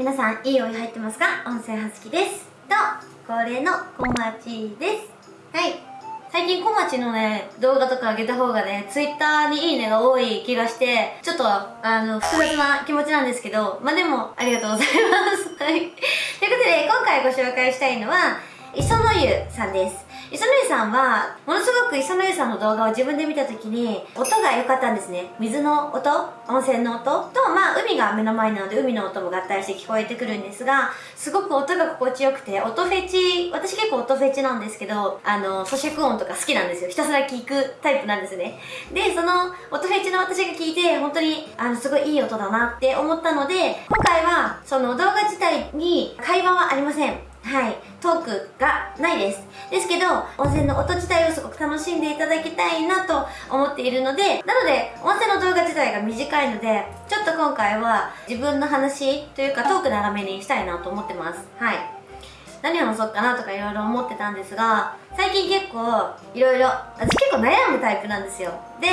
皆さんいいお湯入ってますか？温泉はずきです。と恒例の小町です。はい。最近小町のね動画とか上げた方がねツイッターにいいねが多い気がしてちょっとあの複雑な気持ちなんですけどまあでもありがとうございます。はい。ということで今回ご紹介したいのは磯野湯さんです。磯野さんは、ものすごく磯野さんの動画を自分で見た時に、音が良かったんですね。水の音、温泉の音と、まあ、海が目の前なので、海の音も合体して聞こえてくるんですが、すごく音が心地よくて、音フェチ、私結構音フェチなんですけど、あの、咀嚼音とか好きなんですよ。ひたすら聞くタイプなんですね。で、その、音フェチの私が聞いて、本当に、あの、すごいいい音だなって思ったので、今回は、その動画自体に会話はありません。はい。トークがないです。ですけど、温泉の音自体をすごく楽しんでいただきたいなと思っているので、なので、温泉の動画自体が短いので、ちょっと今回は自分の話というかトーク長めにしたいなと思ってます。はい。何を話そうかなとかいろいろ思ってたんですが最近結構いろいろ私結構悩むタイプなんですよ。で、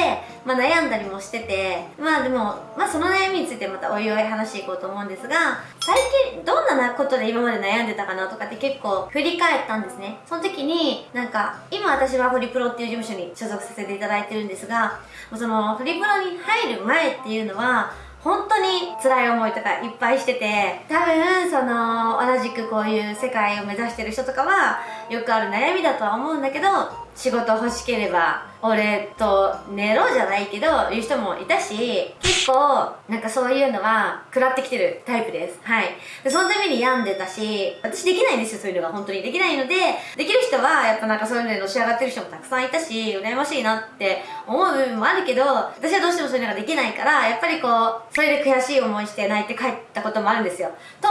まあ、悩んだりもしててまあでも、まあ、その悩みについてまたおいおい話していこうと思うんですが最近どんなことで今まで悩んでたかなとかって結構振り返ったんですね。その時になんか今私はホリプロっていう事務所に所属させていただいてるんですがそのホリプロに入る前っていうのは本当に辛い思いとかいっぱいしてて多分その同じくこういう世界を目指してる人とかはよくある悩みだとは思うんだけど仕事欲しければ俺と寝ろじゃないけどいう人もいたし結構なんかそういうのは食らってきてるタイプです。はい。でそのために病んでたし私できないんですよそういうのが本当に。できないのでできる人はやっぱなんかそういうのでのし上がってる人もたくさんいたし羨ましいなって思う部分もあるけど私はどうしてもそういうのができないからやっぱりこうそれで悔しい思いして泣いて帰ったこともあるんですよ。と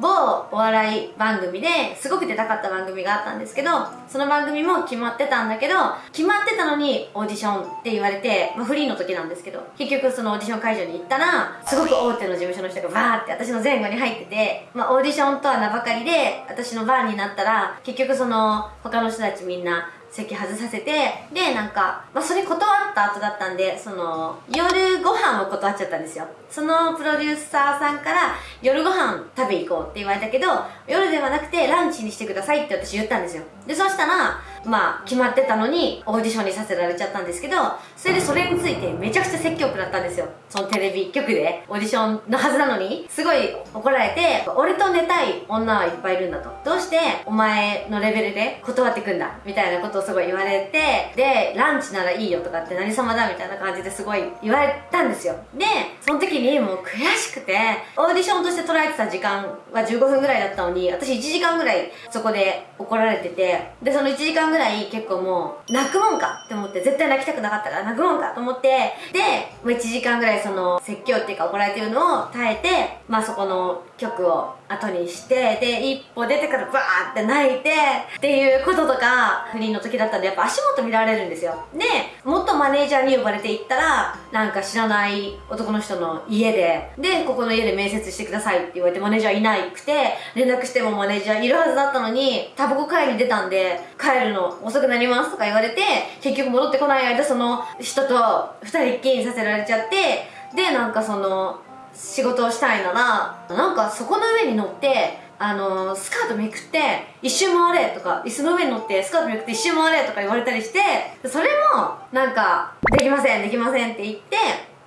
某お笑い番組ですごく出たかった番組があったんですけどその番組も決まってたんだけど決まってたのににオーディションって言われて、まあ、フリーの時なんですけど結局そのオーディション会場に行ったらすごく大手の事務所の人がバーって私の前後に入ってて、まあ、オーディションとは名ばかりで私の番になったら結局その他の人たちみんな席外させてでなんか、まあ、それ断った後だったんでその夜ご飯を断っちゃったんですよ。そのプロデューサーさんから夜ご飯食べ行こうって言われたけど夜ではなくてランチにしてくださいって私言ったんですよ。でそしたらまあ決まってたのにオーディションにさせられちゃったんですけどそれでそれについてめちゃくちゃ説教食らったんですよ。そのテレビ局でオーディションのはずなのに。すごい怒られて俺と寝たい女はいっぱいいるんだと。どうしてお前のレベルで断ってくんだみたいなことをすごい言われてでランチならいいよとかって何様だみたいな感じですごい言われたんですよ。でその時にもう悔しくてオーディションとして捉えてた時間は15分ぐらいだったのに私1時間ぐらいそこで怒られててでその1時間ぐらい結構もう泣くもんかって思って絶対泣きたくなかったから泣くもんかと思ってで、まあ、1時間ぐらいその説教っていうか怒られてるのを耐えてまあそこの曲を後にしてで一歩出てからバーって泣いてっていうこととか不倫の時だったんでやっぱ足元見られるんですよ。でもっとマネージャーに呼ばれて行ったらなんか知らない男の人の家ででここの家で面接してくださいって言われてマネージャーいなくて連絡してもマネージャーいるはずだったのにタバコ会に出たんで帰るの遅くなりますとか言われて結局戻ってこない間その人と二人っきりさせられちゃってでなんかその仕事をしたいならなんかそこの上に乗ってあのスカートめくって一周回れとか椅子の上に乗ってスカートめくって一周回れとか言われたりしてそれもなんかできませんできませんって言って、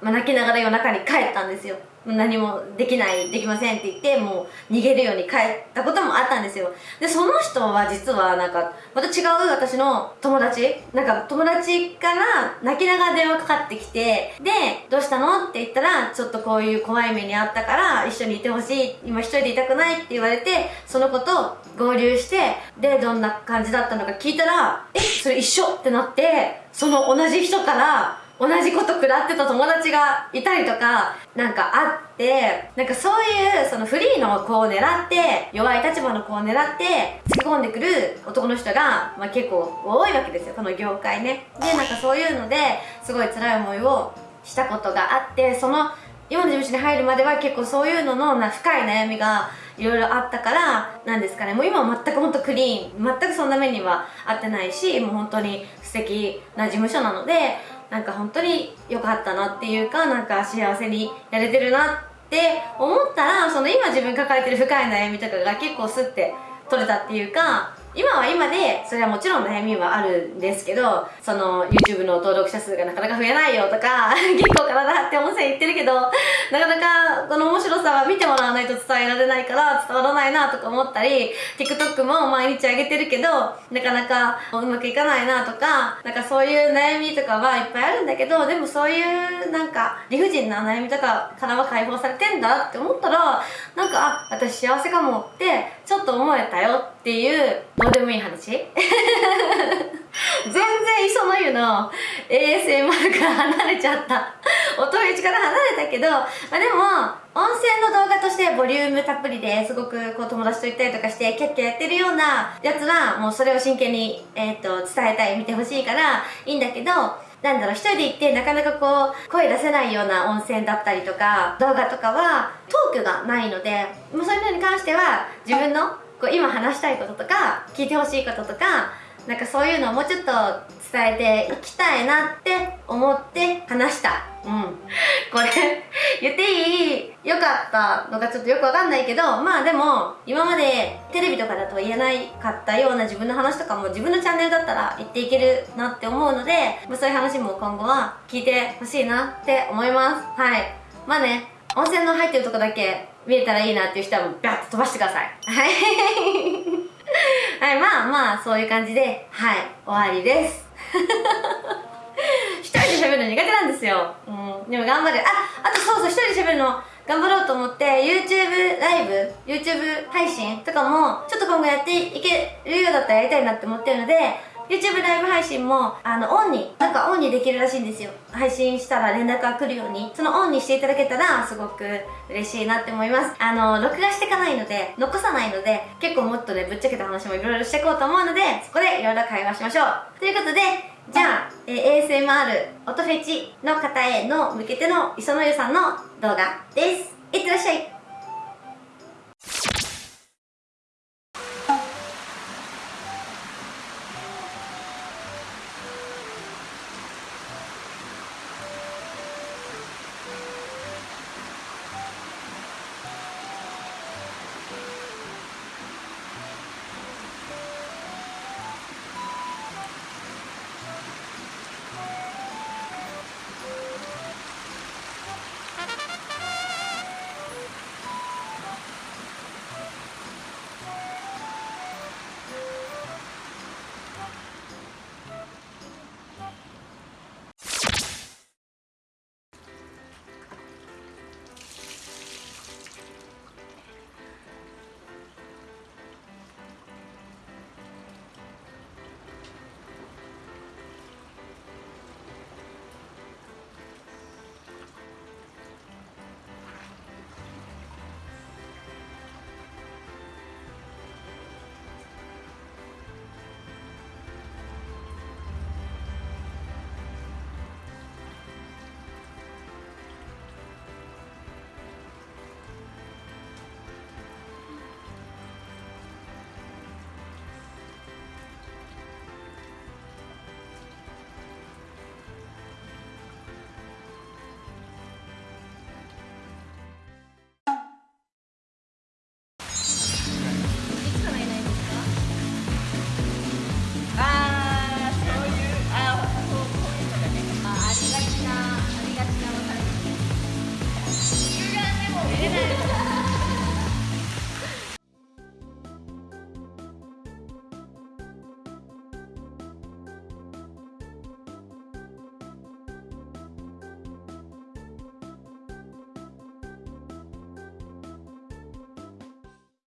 まあ、泣きながら夜中に帰ったんですよ。何もできないできませんって言ってもう逃げるように帰ったこともあったんですよ。でその人は実はなんかまた違う私の友達。なんか友達から泣きながら電話かかってきてでどうしたのって言ったらちょっとこういう怖い目にあったから一緒にいてほしい。今一人でいたくないって言われてその子と合流してでどんな感じだったのか聞いたらえそれ一緒ってなってその同じ人から同じこと食らってた友達がいたりとかなんかあってなんかそういうそのフリーの子を狙って弱い立場の子を狙って突き込んでくる男の人が、まあ、結構多いわけですよこの業界ね。でなんかそういうのですごい辛い思いをしたことがあってその今の事務所に入るまでは結構そういうののな深い悩みがいろいろあったからなんですかね。もう今は全く本当クリーン。全くそんな目には合ってないしもう本当に素敵な事務所なのでなんか本当に良かったなっていうかなんか幸せにやれてるなって思ったらその今自分抱えてる深い悩みとかが結構スッて取れたっていうか今は今でそれはもちろん悩みはあるんですけどその YouTube の登録者数がなかなか増えないよとか 結構体張って温泉行ってるけどなかなかこの面白さは見てもらわないと伝えられないから伝わらないなとか思ったり TikTok も毎日上げてるけどなかなかうまくいかないなとかなんかそういう悩みとかはいっぱいあるんだけどでもそういうなんか理不尽な悩みとかからは解放されてんだって思ったらなんかあ私幸せかもってちょっと思えたよってっていうどうでもいい話。全然磯の湯の ASMR から離れちゃった。音フェチから離れたけど、まあ、でも温泉の動画としてボリュームたっぷりですごくこう友達と行ったりとかしてキャッキャやってるようなやつはもうそれを真剣に、えーと、伝えたい見てほしいからいいんだけどなんだろう、一人で行ってなかなかこう、声出せないような温泉だったりとか、動画とかは、トークがないので、もうそういうのに関しては、自分のこう今話したいこととか聞いてほしいこととかなんかそういうのをもうちょっと伝えていきたいなって思って話した。うん。これ言っていい？よかったのかちょっとよくわかんないけどまあでも今までテレビとかだと言えないかったような自分の話とかも自分のチャンネルだったら言っていけるなって思うので、まあ、そういう話も今後は聞いてほしいなって思います。はい。まあね温泉の入ってるとこだけ見えたらいいなっていう人はもうビャッと飛ばしてください。はい。はいまあまあそういう感じではい終わりです。一人で喋るの苦手なんですよ、うん、でも頑張る。ああとそうそう一人で喋るの頑張ろうと思って YouTube ライブ YouTube 配信とかもちょっと今後やっていけるようだったらやりたいなって思ってるので YouTube ライブ配信もあのオンになんかオンにできるらしいんですよ。配信したら連絡が来るように。そのオンにしていただけたらすごく嬉しいなって思います。あの録画していかないので残さないので結構もっとねぶっちゃけた話もいろいろしていこうと思うのでそこでいろいろ会話しましょう。ということでじゃあ、えー、ASMR 音フェチの方への向けての磯野湯さんの動画です。